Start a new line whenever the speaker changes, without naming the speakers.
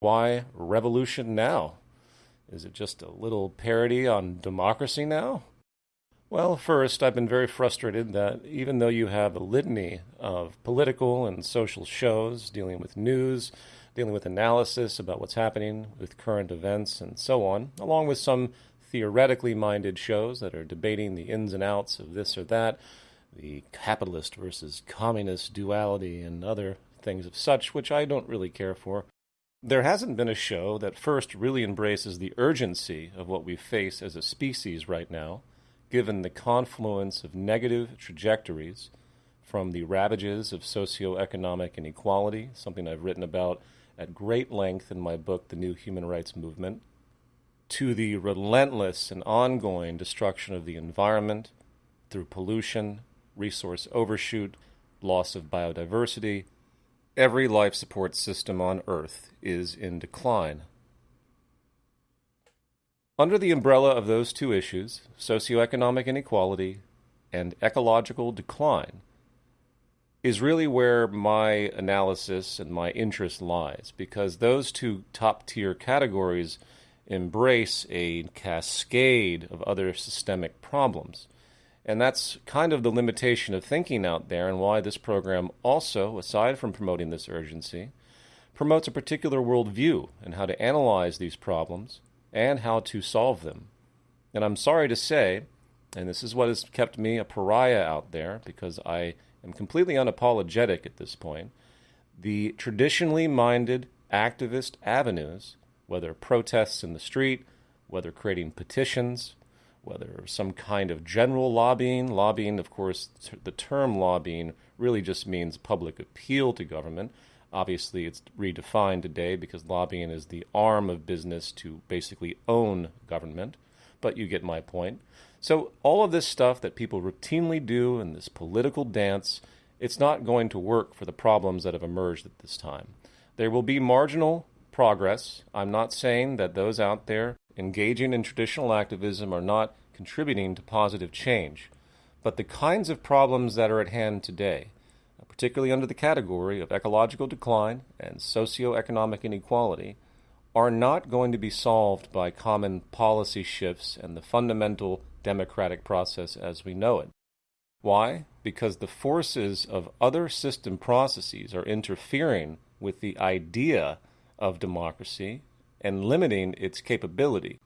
Why revolution now? Is it just a little parody on democracy now? Well, first, I've been very frustrated that even though you have a litany of political and social shows dealing with news, dealing with analysis about what's happening with current events, and so on, along with some theoretically minded shows that are debating the ins and outs of this or that, the capitalist versus communist duality, and other things of such, which I don't really care for. There hasn't been a show that first really embraces the urgency of what we face as a species right now, given the confluence of negative trajectories from the ravages of socioeconomic inequality, something I've written about at great length in my book, The New Human Rights Movement, to the relentless and ongoing destruction of the environment through pollution, resource overshoot, loss of biodiversity, every life support system on Earth is in decline. Under the umbrella of those two issues, socioeconomic inequality and ecological decline, is really where my analysis and my interest lies, because those two top tier categories embrace a cascade of other systemic problems. And that's kind of the limitation of thinking out there, and why this program also, aside from promoting this urgency, promotes a particular worldview and how to analyze these problems and how to solve them. And I'm sorry to say, and this is what has kept me a pariah out there because I am completely unapologetic at this point, the traditionally minded activist avenues, whether protests in the street, whether creating petitions, whether some kind of general lobbying. Lobbying, of course, the term lobbying really just means public appeal to government. Obviously, it's redefined today because lobbying is the arm of business to basically own government, but you get my point. So, all of this stuff that people routinely do in this political dance, it's not going to work for the problems that have emerged at this time. There will be marginal progress. I'm not saying that those out there engaging in traditional activism are not contributing to positive change. But the kinds of problems that are at hand today, particularly under the category of ecological decline and socioeconomic inequality, are not going to be solved by common policy shifts and the fundamental democratic process as we know it. Why? Because the forces of other system processes are interfering with the idea of democracy and limiting its capability.